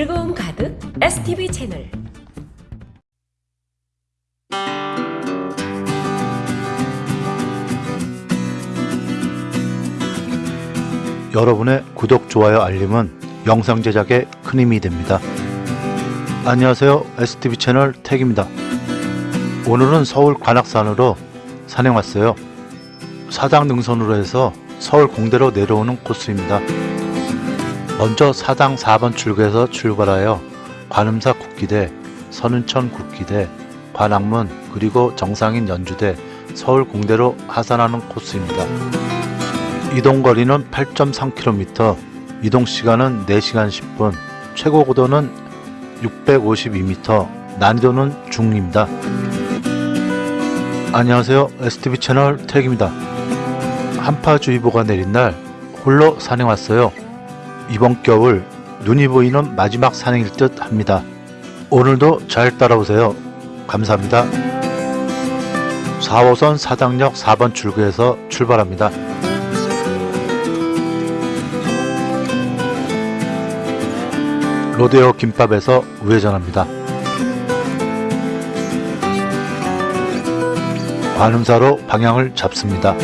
즐거움 가득 STV 채널 여러분의 구독, 좋아요, 알림은 영상 제작에 큰 힘이 됩니다. 안녕하세요. STV 채널 택입니다. 오늘은 서울 관악산으로 산행 왔어요. 사당 능선으로 해서 서울 공대로 내려오는 코스입니다. 먼저 사당 4번 출구에서 출발하여 관음사 국기대, 선운천 국기대, 관악문 그리고 정상인 연주대, 서울 공대로 하산하는 코스입니다. 이동 거리는 8.3km, 이동 시간은 4시간 10분, 최고 고도는 652m, 난이도는 중입니다. 안녕하세요. STV 채널 택입니다. 한파주의보가 내린 날 홀로 산행 왔어요. 이번 겨울 눈이 보이는 마지막 산행일 듯 합니다. 오늘도 잘 따라오세요. 감사합니다. 4호선 사당역 4번 출구에서 출발합니다. 로데오 김밥에서 우회전합니다. 관음사로 방향을 잡습니다.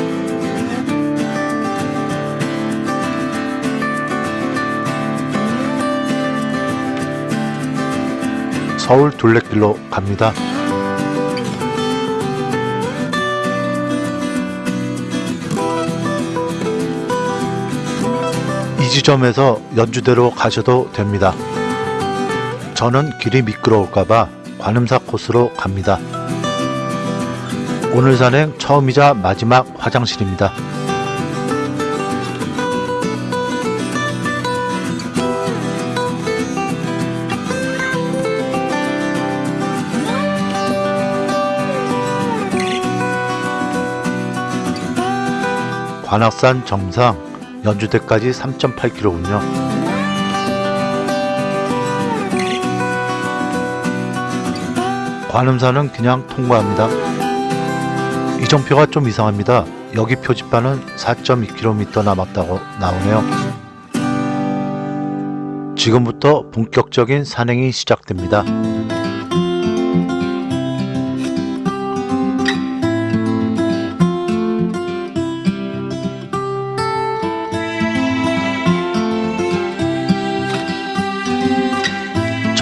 서울 둘레길로 갑니다. 이 지점에서 연주대로 가셔도 됩니다. 저는 길이 미끄러울까봐 관음사 코스로 갑니다. 오늘 산행 처음이자 마지막 화장실입니다. 관악산 정상 연주대까지 3.8km군요. 관음산은 그냥 통과합니다. 이정표가 좀 이상합니다. 여기 표지판은 4.2km 남았다고 나오네요. 지금부터 본격적인 산행이 시작됩니다.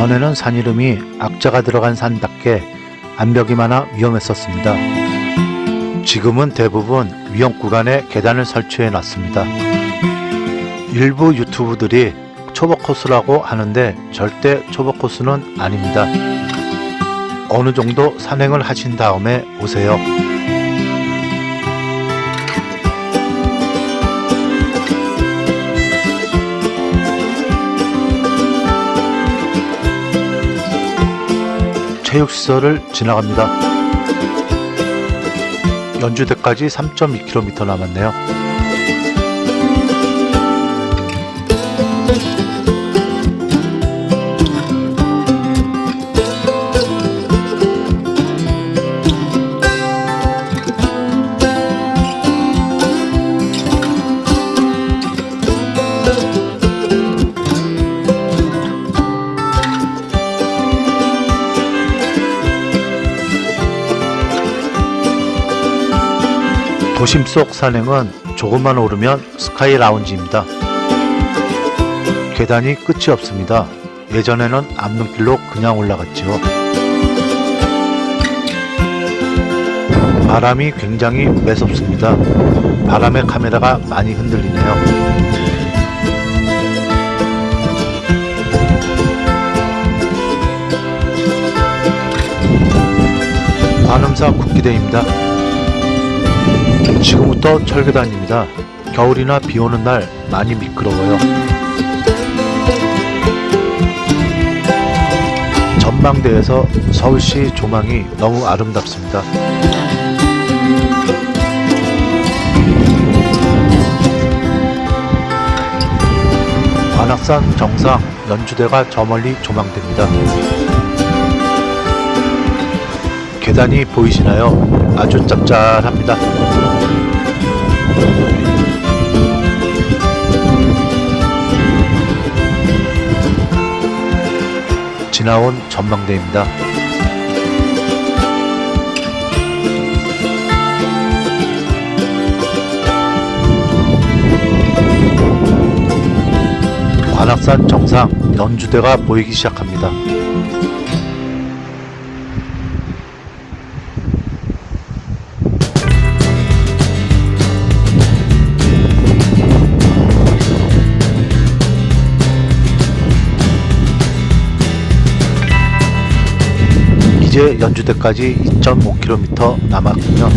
전에는 산 이름이 악자가 들어간 산답게 암벽이 많아 위험했었습니다. 지금은 대부분 위험 구간에 계단을 설치해 놨습니다. 일부 유튜브들이 초보 코스라고 하는데 절대 초보 코스는 아닙니다. 어느 정도 산행을 하신 다음에 오세요. 체육시설을 지나갑니다. 연주대까지 3.2km 남았네요. 도심 속 산행은 조금만 오르면 스카이 라운지입니다. 계단이 끝이 없습니다. 예전에는 앞눈길로 그냥 올라갔죠. 바람이 굉장히 매섭습니다. 바람에 카메라가 많이 흔들리네요. 관음사 국기대입니다. 지금부터 철계단입니다. 겨울이나 비 오는 날 많이 미끄러워요. 전망대에서 서울시 조망이 너무 아름답습니다. 관악산 정상 연주대가 저 멀리 조망됩니다. 계단이 보이시나요? 아주 짭짤합니다. 지나온 전망대입니다. 관악산 정상 연주대가 보이기 시작합니다. 이제 연주대까지 2.5km 남았군요.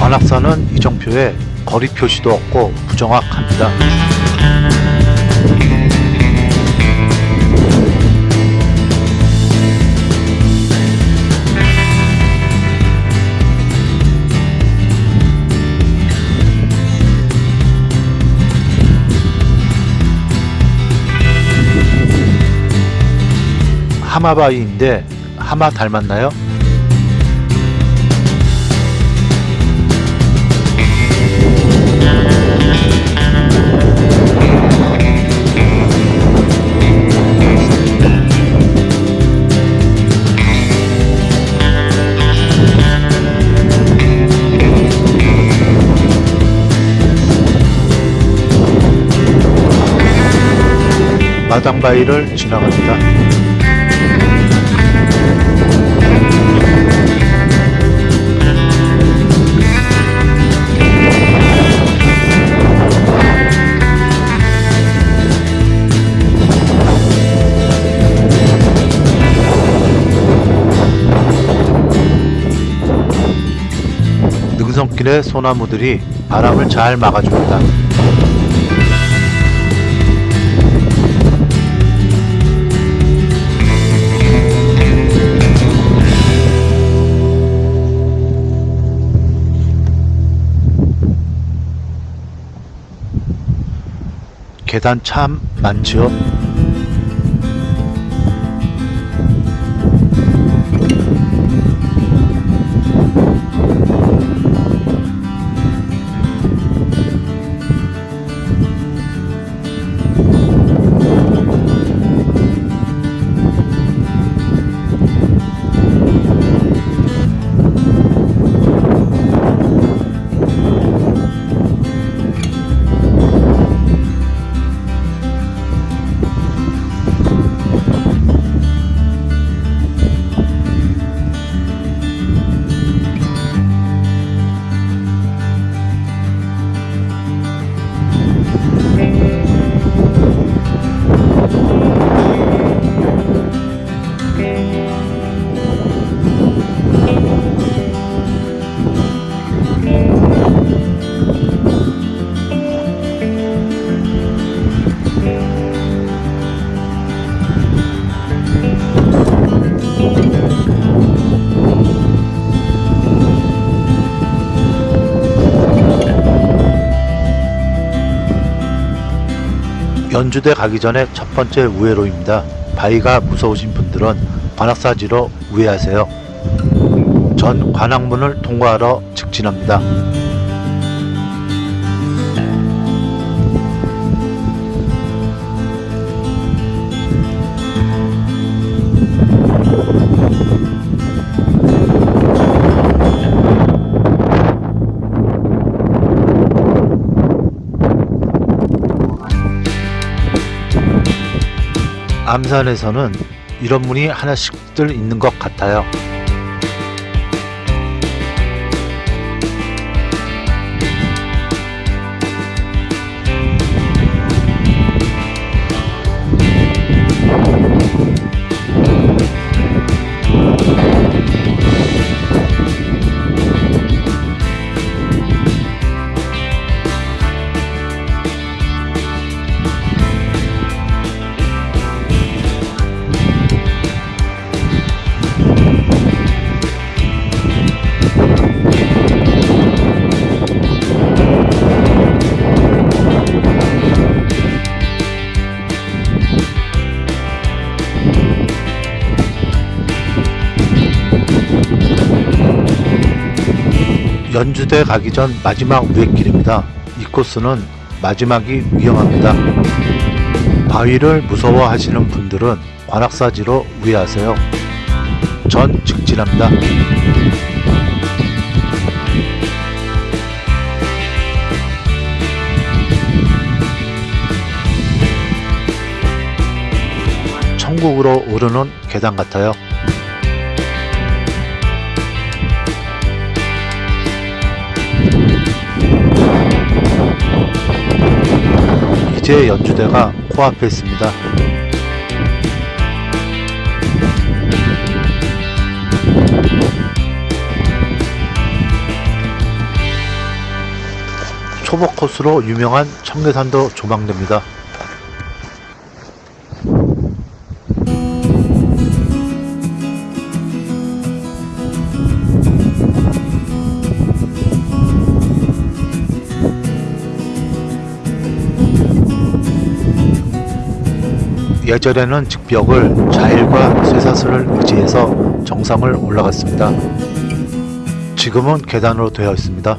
관악산은 이정표에 거리 표시도 없고 부정확합니다. 하마바위인데 하마 닮았나요? 마당바위를 지나갑니다. 능선길의 소나무들이 바람을 잘 막아줍니다. 계단 참 많지 연주대 가기 전에 첫 번째 우회로입니다. 바위가 무서우신 분들은 관악사지로 우회하세요. 전 관악문을 통과하러 직진합니다. 암산에서는 이런 문이 하나씩들 있는 것 같아요. 연주대 가기 전 마지막 위에길입니다. 이 코스는 마지막이 위험합니다. 바위를 무서워하시는 분들은 관악사지로 우회하세요. 전 직진합니다. 천국으로 오르는 계단 같아요. 이제 연주대가 코앞에 있습니다. 초보 코스로 유명한 청계산도 조망됩니다. 예전에는 직벽을 자일과 쇠사슬을 의지해서 정상을 올라갔습니다. 지금은 계단으로 되어 있습니다.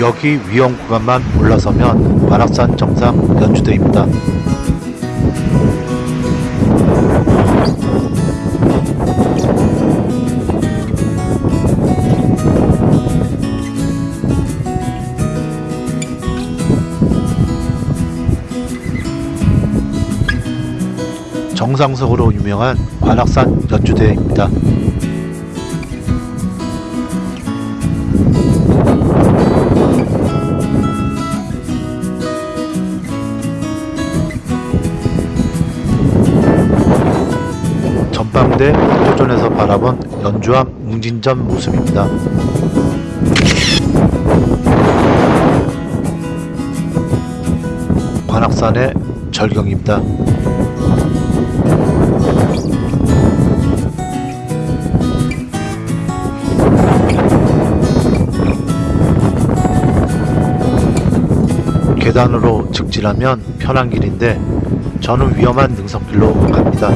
여기 위험 구간만 올라서면 관악산 정상 연주대입니다. 정상석으로 유명한 관악산 연주대입니다. 전방대 포조전에서 바라본 연주암 웅진전 모습입니다. 관악산의 절경입니다. 계단으로 직진하면 편한 길인데 저는 위험한 능선길로 갑니다.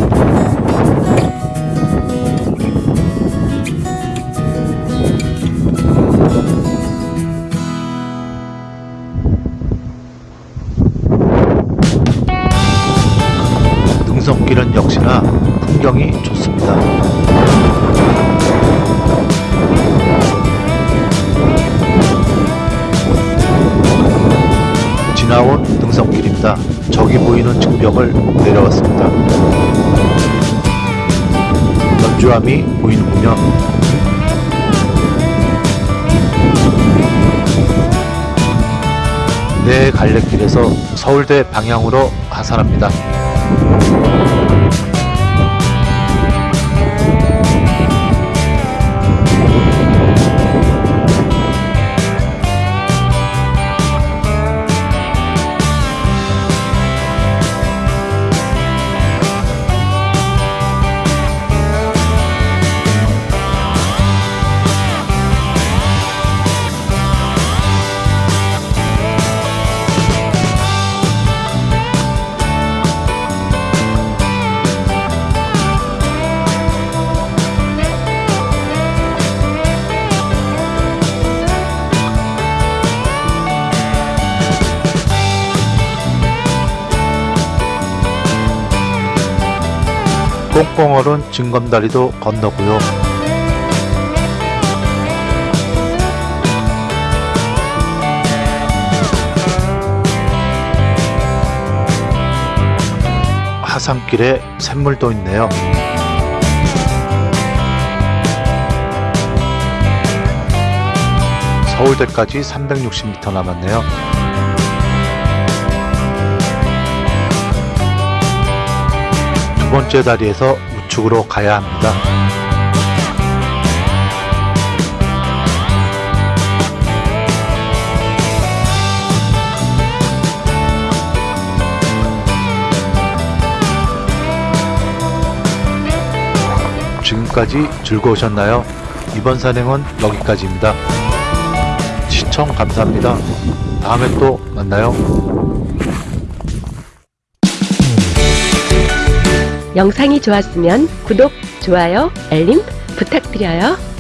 능선길은 역시나 풍경이 좋습니다. 나온 능선길입니다. 저기 보이는 증벽을 내려왔습니다. 연주함이 보이는군요. 내 갈래길에서 서울대 방향으로 하산합니다. 꽁꽁 얼은 징검다리도 건너고요. 하산길에 샘물도 있네요. 서울대까지 360m 남았네요. 번째 다리에서 우측으로 가야 합니다. 지금까지 즐거우셨나요? 이번 산행은 여기까지입니다. 시청 감사합니다. 다음에 또 만나요. 영상이 좋았으면 구독, 좋아요, 알림 부탁드려요.